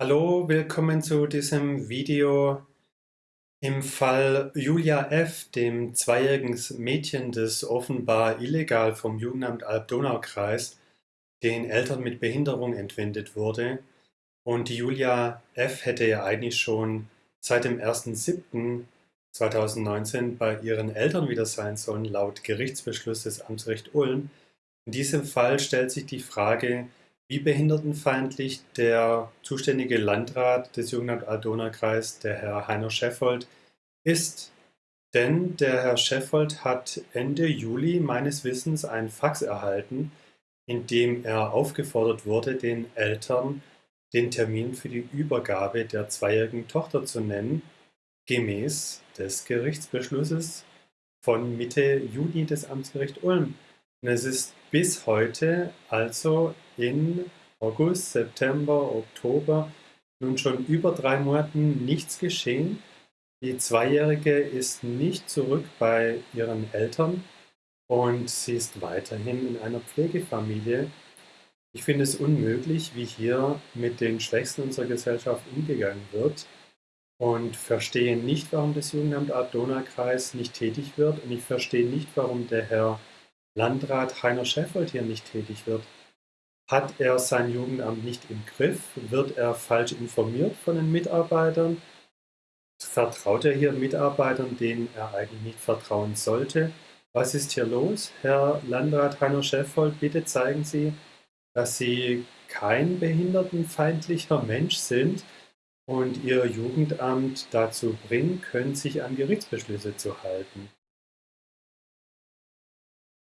Hallo, willkommen zu diesem Video. Im Fall Julia F., dem zweijährigen Mädchen, das offenbar illegal vom Jugendamt Alb-Donau-Kreis den Eltern mit Behinderung entwendet wurde und Julia F. hätte ja eigentlich schon seit dem 1.7.2019 bei ihren Eltern wieder sein sollen, laut Gerichtsbeschluss des Amtsgericht Ulm. In diesem Fall stellt sich die Frage, wie behindertenfeindlich der zuständige Landrat des Jugendamt Aldona-Kreis, der Herr Heiner Scheffold, ist. Denn der Herr Scheffold hat Ende Juli meines Wissens ein Fax erhalten, in dem er aufgefordert wurde, den Eltern den Termin für die Übergabe der zweijährigen Tochter zu nennen, gemäß des Gerichtsbeschlusses von Mitte Juni des Amtsgericht Ulm. Und es ist bis heute, also in August, September, Oktober, nun schon über drei Monaten nichts geschehen. Die Zweijährige ist nicht zurück bei ihren Eltern und sie ist weiterhin in einer Pflegefamilie. Ich finde es unmöglich, wie hier mit den Schwächsten unserer Gesellschaft umgegangen wird und verstehe nicht, warum das Jugendamt Art-Donau-Kreis nicht tätig wird und ich verstehe nicht, warum der Herr Landrat Heiner Scheffold hier nicht tätig wird. Hat er sein Jugendamt nicht im Griff? Wird er falsch informiert von den Mitarbeitern? Vertraut er hier Mitarbeitern, denen er eigentlich nicht vertrauen sollte? Was ist hier los? Herr Landrat Heiner Scheffold, bitte zeigen Sie, dass sie kein behindertenfeindlicher Mensch sind und ihr Jugendamt dazu bringen können, sich an Gerichtsbeschlüsse zu halten.